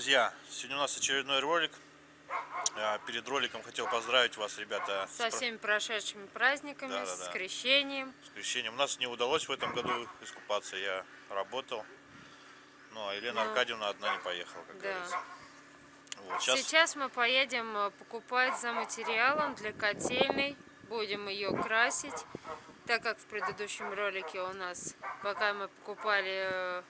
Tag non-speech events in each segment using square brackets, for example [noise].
Друзья! Сегодня у нас очередной ролик. А, Перед роликом хотел поздравить вас, ребята, с Со всеми прошедшими праздниками, Да, да, с да. крещением. с крещением. У нас не удалось в этом году искупаться, я работал. Ну, а Елена Ну. Аркадьевна одна не поехала, как Да. говорится. Вот, сейчас... Сейчас мы поедем э, покупать за материалом для котельной. Будем ее красить. Так как в предыдущем ролике у нас, пока мы покупали, э,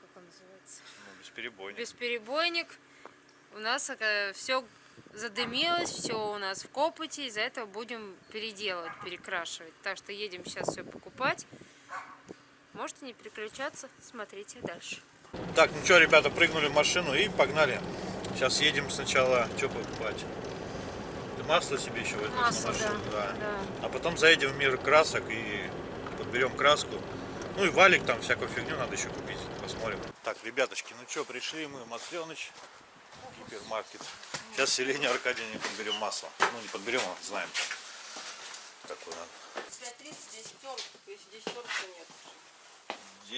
как он называется, бесперебойник. бесперебойник, у нас все задымилось, все у нас в копоте, из-за этого будем переделывать, перекрашивать. Так что едем сейчас все покупать. Можете не переключаться, смотрите дальше. Так, ну что, ребята, прыгнули в машину и погнали. Сейчас едем сначала, что покупать? Ты масло себе еще возьмешь Масло, на машину? да, да. А потом заедем в мир красок и подберем краску. Ну и валик там, всякую фигню надо еще купить. Посмотрим. Так, ребяточки, ну что, пришли мы в Масленыч, гипермаркет. Сейчас с Елене Аркадьевне подберем масло. Ну не подберем, а знаем. Какое надо. 5.30, 10 40, если 10 40, то нет.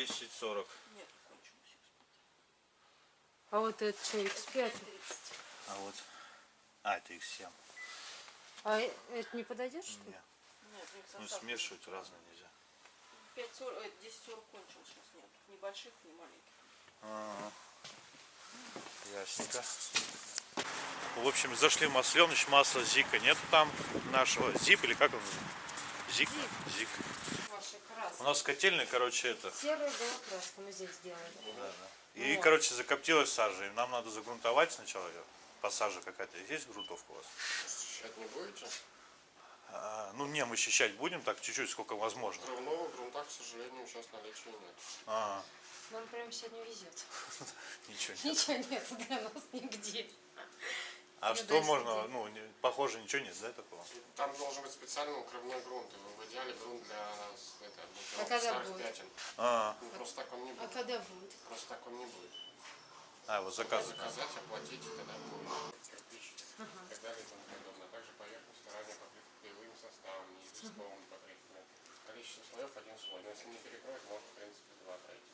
10.40. Нет, кончилось. А вот это что, X5? 30. А вот. А, это X7. А э- это не подойдет, что ли? Нет. Ну смешивать разные нельзя. 5 40, э, 10 40 кончилось сейчас нет. Ни больших, ни маленьких. Ага. Ясненько. В общем, зашли в Масленыч, масла Зика нет там нашего. Зип или как он? Зик. Зик. Ваши У нас котельная, короче, это. Серая была краска мы здесь сделали. И, Вот. короче, закоптилась сажа. И нам надо загрунтовать сначала ее. По саже какая-то. Есть грунтовка у вас? Считать не будете? А, ну, не, мы счищать будем так чуть-чуть, сколько возможно. Кровного грунта, к сожалению, сейчас наличия нет. А, Нам прям сегодня везет. [laughs] ничего нет. Ничего нет для нас нигде. А что можно, ну, не- похоже, ничего нет, да, такого? Там должен быть специальный укрывной грунт. И в идеале грунт для это, А когда старых будет? пятен. А, Ну, просто так он не А будет. когда будет? Просто так он не будет. а вот заказ. Заказать, оплатить, и тогда будет не известковым покрытием. Количество слоев один слой. Но если не перекроет, может, в принципе, два пройти.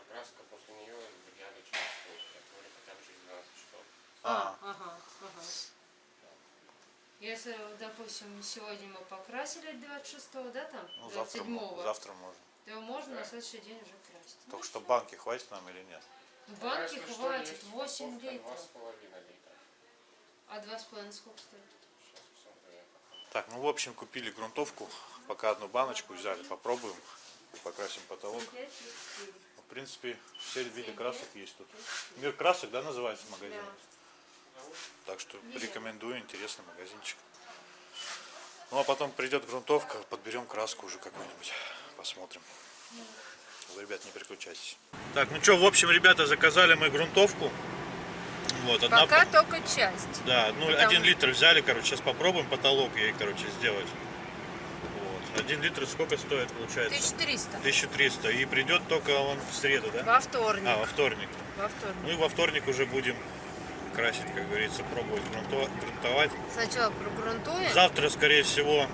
Окраска после нее в идеале через сутки, а то ли хотя бы через 12 часов. А, Ага, ага. Если, допустим, сегодня мы покрасили 26 да, там? ну, завтра, мо- 27 завтра можно. то можно на следующий день уже красить. Только что банки хватит нам или нет? Банки что, хватит есть 8 упаковка литров. 2,5 литра. А 2,5 сколько стоит? Сейчас посмотрю я пока. Так, ну в общем купили грунтовку, пока одну баночку взяли, попробуем, покрасим потолок. В принципе, все виды красок есть тут. Мир красок, да, называется магазин? Так что рекомендую, интересный магазинчик. Ну а потом придет грунтовка, подберем краску уже какую-нибудь, посмотрим. Вы, ребят, не переключайтесь. Так, ну что, в общем, ребята, заказали мы грунтовку. Вот, одна Пока только часть. да, ну Потому- один литр взяли, короче, сейчас попробуем потолок ей, короче, сделать. Вот. Один литр сколько стоит, получается? 1300. 1300. И придет только он в среду, да? Во вторник. А, во вторник. Во вторник. Ну и во вторник уже будем красить, как говорится, пробовать грунто- грунтовать. Сначала прогрунтуем. Завтра, скорее всего,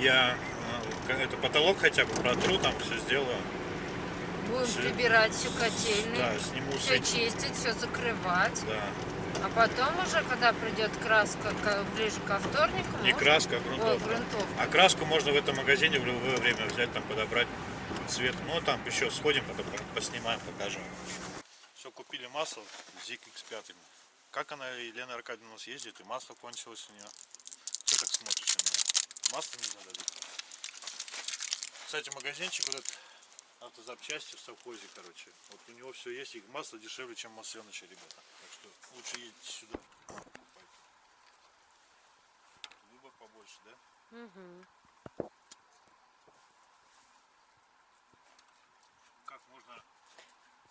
я э, это потолок хотя бы протру, там все сделаю. Будем всё- прибирать всю котельную. Да, сниму Все все. чистить, все закрывать. Да. А потом уже, когда придет краска ближе ко вторнику, Не можно- краска, а грунтовка. грунтовка. А краску можно в этом магазине в любое время взять, там подобрать цвет. Ну, там еще сходим, потом поснимаем, покажем. Все, купили масло ZIK X5. Как она, Елена Аркадьевна, у нас ездит, и масло кончилось у нее. Что так смотришь на меня? Масло не надо. Кстати, магазинчик вот этот автозапчасти в совхозе, короче. Вот у него все есть, и масло дешевле, чем Масленыча, ребята. Так что лучше едете сюда. Выбор побольше, да? Мгм. Как можно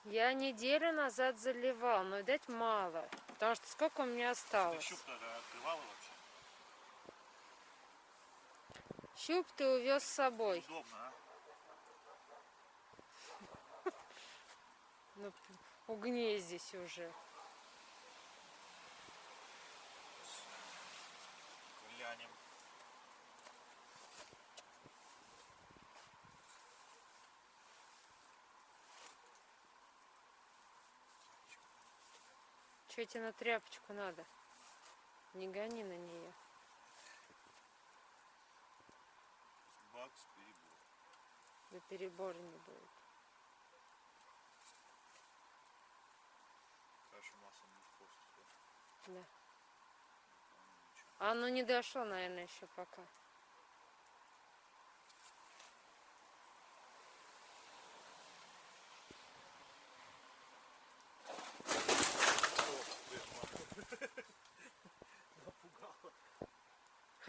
Я неделю назад заливал, но, видать, мало. Потому что сколько у меня осталось? щуп тогда открывала вообще? Щуп ты увез с собой. Удобно, а? Ну, угней здесь уже. Глянем. Че тебе на тряпочку надо? Не гони на нее. Бакс, перебор. Да перебор не будет. Да. А оно не дошло, наверное, еще пока.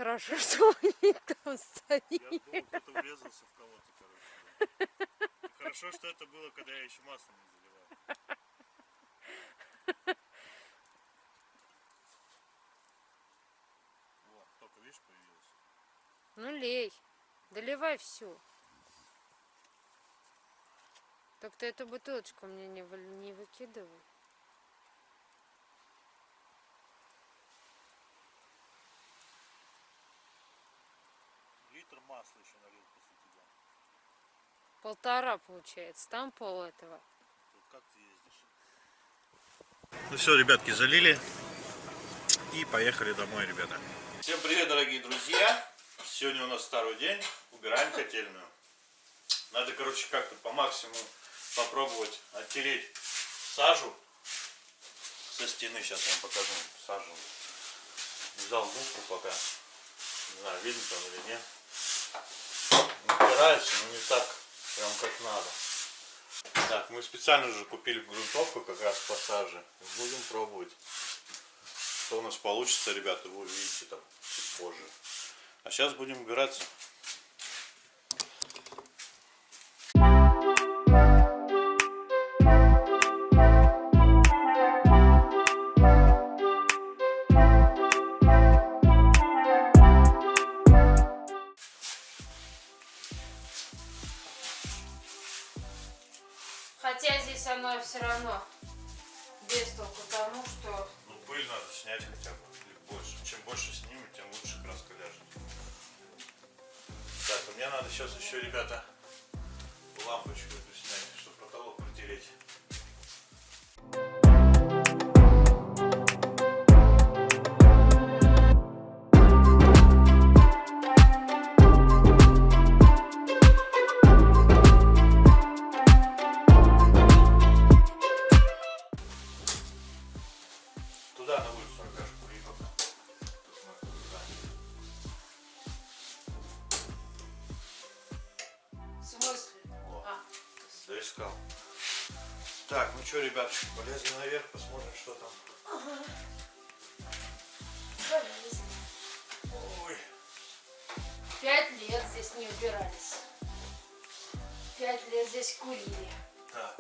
Хорошо, что он не там стоит. Я думал, кто-то врезался в кого-то, короче. [laughs] Хорошо, что это было, когда я еще масло не заливал. Во, только видишь, появилось. Ну лей, доливай всю. Так ты эту бутылочку мне не, выль- не выкидывай. Литр масла еще налил после тебя. Полтора получается, там пол этого. Тут как ты ездишь? Ну все, ребятки, залили. И поехали домой, ребята. Всем привет, дорогие друзья. Сегодня у нас второй день. Убираем котельную. Надо, короче, как-то по максимуму попробовать оттереть сажу со стены. Сейчас вам покажу сажу. Взял губку пока. Не знаю, видно там или нет. Натирается, но не так прям как надо. Так, мы специально уже купили грунтовку как раз по саже. Будем пробовать. Что у нас получится, ребята, вы увидите там чуть позже. А сейчас будем убираться. Мне надо сейчас еще, ребята, лампочку доискал. Так, ну что, ребятушки, полезли наверх, посмотрим, что там. Ой, Пять лет здесь не убирались. Пять лет здесь курили. так.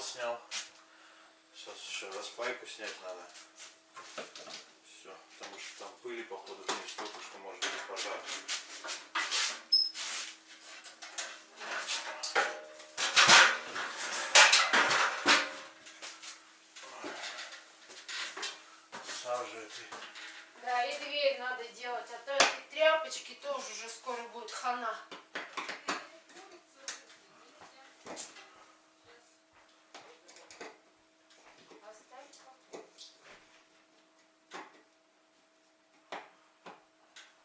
Снял. Сейчас еще распайку снять надо. Все, потому что там пыли, походу, здесь столько, что может быть пожар. Сажа этой. Да, и дверь надо делать, а то эти тряпочки тоже уже скоро будет хана.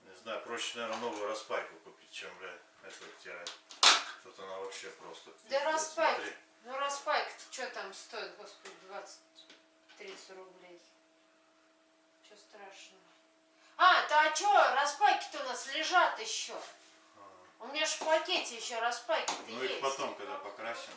Не знаю, проще, наверное, новую распайку купить, чем, блядь, эту стирать. Тут она вообще просто... Да распайка. Ну распайка-то что там стоит, господи, 20-30 рублей. Что страшного? А, то а что, распайки-то у нас лежат еще. У меня же в пакете еще распайки-то Ну есть. их потом, когда покрасим.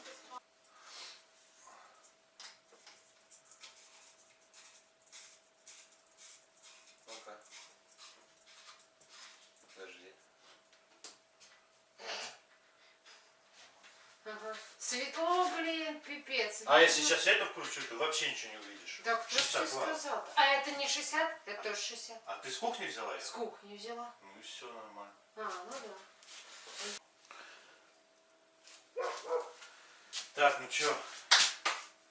Светло, блин, пипец. А если сейчас эту включу, ты вообще ничего не увидишь. Так кто ж 60 тебе ватт. сказал? А это не 60? Это тоже 60. А ты с кухни взяла ее? С кухни взяла. Ну и все нормально. А, ну да. Так, ну чё?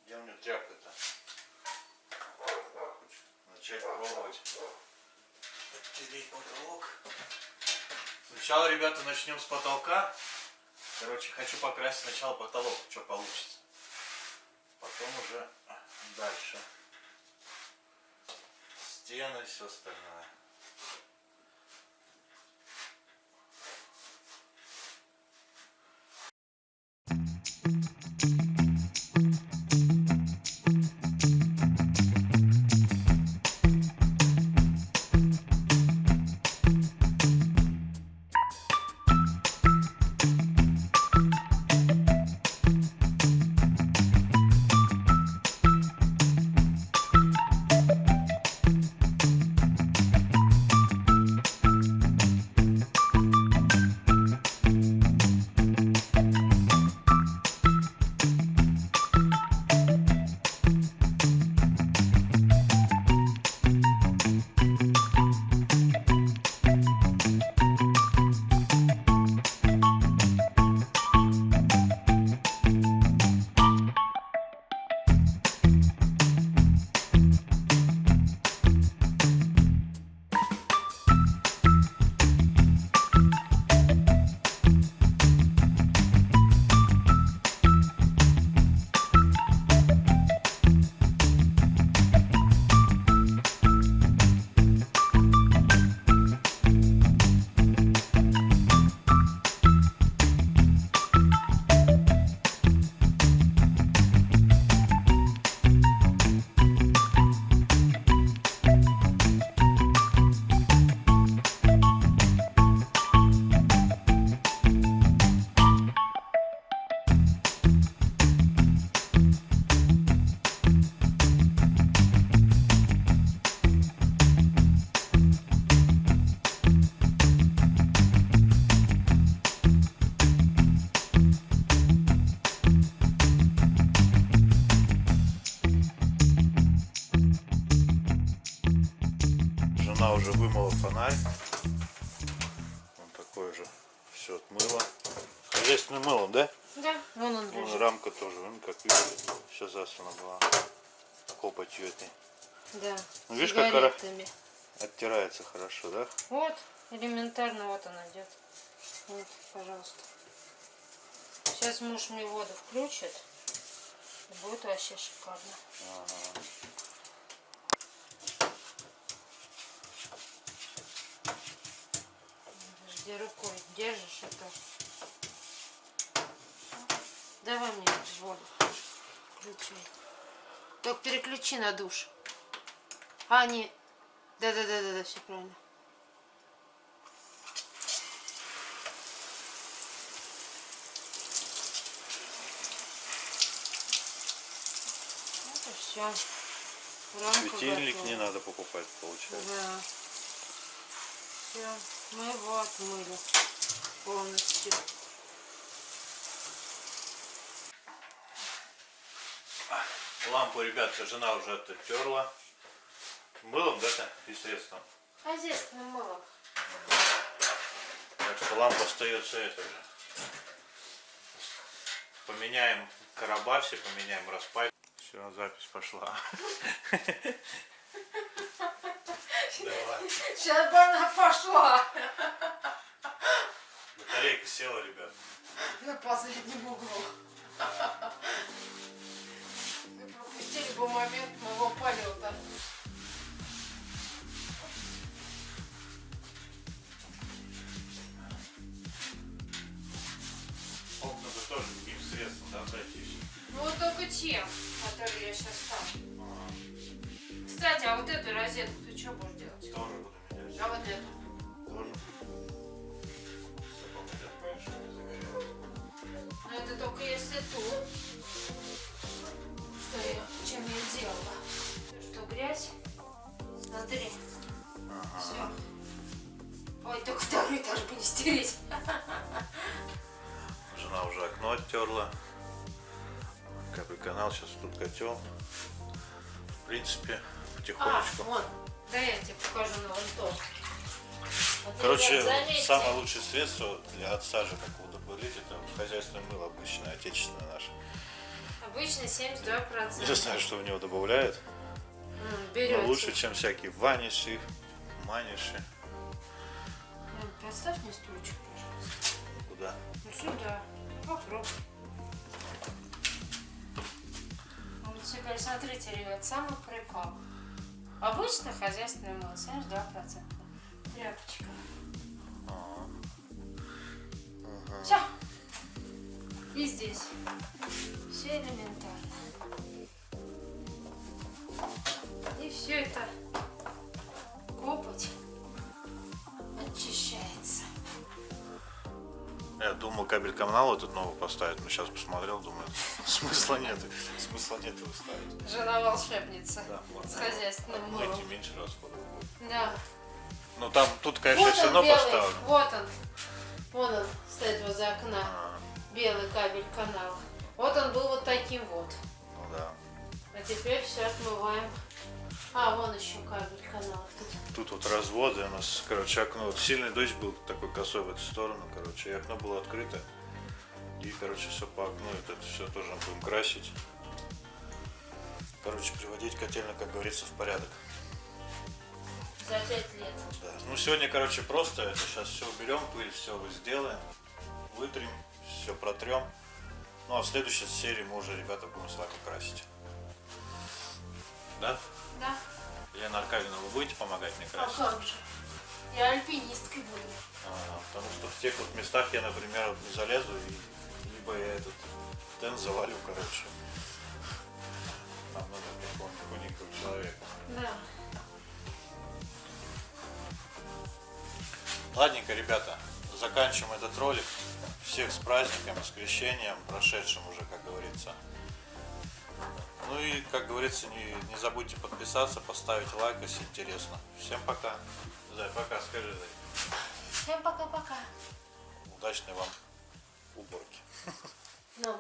Где у меня тряпка-то? Начать пробовать. Оттереть потолок. Сначала, ребята, начнем с потолка. Короче, хочу покрасить сначала потолок, что получится. Потом уже дальше. Стены, все остальное. Уже вымыла фонарь. Он такой же. Все отмыла. Хозяйственным мылом, да? Да, вон он Вон лежит. рамка тоже, вон как видите, все засрана была. Копотью этой. Да. Ну, видишь, как сигаретами. Оттирается хорошо, да? Вот, элементарно, вот она идет. Вот, пожалуйста. Сейчас муж мне воду включит. Будет вообще шикарно. Жди рукой, держишь это. Давай мне воду. Включай. Только переключи на душ. А, не. Да-да-да-да, все правильно. Вот и все. Светильник не надо покупать, получается. Да. Все, мы его отмыли полностью. Лампу, ребят, жена уже оттерла. Мылом, да, и средством. Хозяйственным мылом. Так что лампа остается это же. поменяем короба, все поменяем распай. Все, запись пошла. [laughs] Давай. [laughs] Сейчас бы она пошла. [laughs] Батарейка села, ребят. На последнем углу. [laughs] Вы пропустили бы момент моего полета. Окна бы тоже каким средством, да, пройтись? Ну вот только тем, которые я сейчас ставлю. Кстати, а вот эту розетку ты что будешь делать? А вот? Тоже. Загорелось. Ну это только если тут. Что я, чем я делала? Что грязь? Смотри. Все. Ой, только второй этаж бы не стереть. Жена уже окно оттерла. Капель канал, сейчас тут котел. В принципе, А, потихонечку. вон. Да я тебе покажу на вон то. Вот, Короче, самое лучшее средство для от сажи, как удобрить, это хозяйственное мыло обычное, отечественное наше. Обычно 72%. Не знаю, что в него добавляют, М, но берете. лучше, чем всякие ваниши, маниши. М, Поставь мне стульчик, пожалуйста. Куда? Ну сюда. Попробуй. Вот теперь смотрите, ребят, самый прикол. Обычно хозяйственное мыло 72%. Тряпочка. Все. И здесь. Все элементарно. Кабель канал этот новый поставить, но сейчас посмотрел, думаю, [laughs] смысла нет, смысла нет его ставить. Жена волшебница Да, с хозяйственным мылом. и меньше расходов будет. Да. Ну там, тут, конечно, Вот все равно белый, поставлю. вот он. Вон он стоит возле окна. А, Белый кабель канал. Вот он был вот таким вот. ну да. А теперь все отмываем. А, вон еще кабель канал. Тут. Тут вот разводы у нас, короче, окно. Вот сильный дождь был такой косой в эту сторону, короче, и окно было открыто. И, короче, все по окну, это все тоже будем красить. Короче, приводить котельно, как говорится, в порядок. За пять лет. Да. Ну, сегодня, короче, просто это сейчас все уберем, пыль, все сделаем, вытрем, все протрем. Ну, а в следующей серии мы уже, ребята, будем с вами красить. Да? Да. Елена Аркадьевна, вы будете помогать мне А красить? как же? Я альпинисткой буду. А, потому что в тех вот местах я, например, не залезу, и либо я этот тент завалю, короче. Там надо какого-нибудь уникального человека. Да. Ладненько, ребята, заканчиваем этот ролик. Всех с праздником, с крещением, прошедшим уже, как говорится. Ну и, как говорится, не, не забудьте подписаться, поставить лайк, если интересно. Всем пока. Зай, пока, скажи, Зай. Всем пока-пока. Удачной вам уборки. Ну.